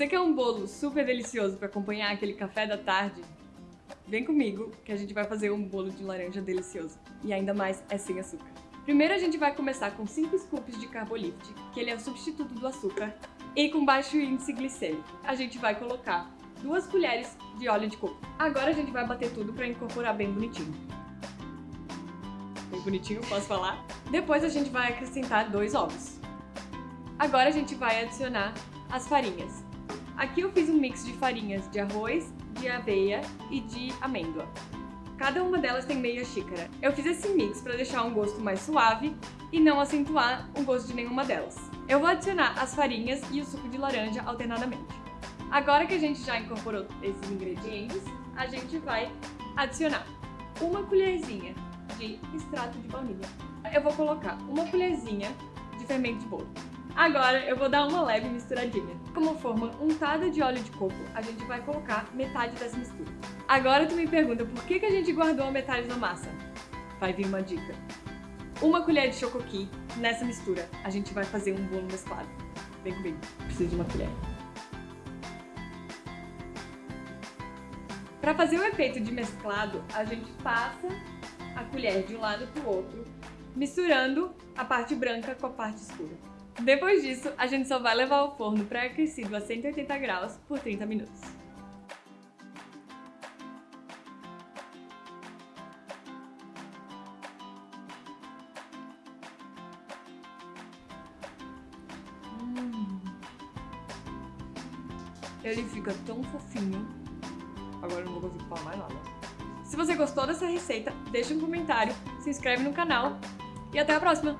Você quer um bolo super delicioso para acompanhar aquele café da tarde? Vem comigo que a gente vai fazer um bolo de laranja delicioso. E ainda mais é sem açúcar. Primeiro a gente vai começar com 5 scoops de Carbolift, que ele é o substituto do açúcar, e com baixo índice glicêmico. A gente vai colocar duas colheres de óleo de coco. Agora a gente vai bater tudo para incorporar bem bonitinho. Bem bonitinho, posso falar? Depois a gente vai acrescentar dois ovos. Agora a gente vai adicionar as farinhas. Aqui eu fiz um mix de farinhas de arroz, de aveia e de amêndoa. Cada uma delas tem meia xícara. Eu fiz esse mix para deixar um gosto mais suave e não acentuar o gosto de nenhuma delas. Eu vou adicionar as farinhas e o suco de laranja alternadamente. Agora que a gente já incorporou esses ingredientes, a gente vai adicionar uma colherzinha de extrato de baunilha. Eu vou colocar uma colherzinha de fermento de bolo. Agora eu vou dar uma leve misturadinha. Como forma untada de óleo de coco, a gente vai colocar metade dessa mistura. Agora tu me pergunta por que, que a gente guardou a metade da massa? Vai vir uma dica. Uma colher de chocoqui nessa mistura. A gente vai fazer um bolo mesclado. Vem comigo. Preciso de uma colher. Para fazer o efeito de mesclado, a gente passa a colher de um lado para o outro, misturando a parte branca com a parte escura. Depois disso, a gente só vai levar ao forno pré-aquecido a 180 graus por 30 minutos. Hum. Ele fica tão fofinho. Agora eu não vou conseguir falar mais nada. Se você gostou dessa receita, deixa um comentário, se inscreve no canal e até a próxima!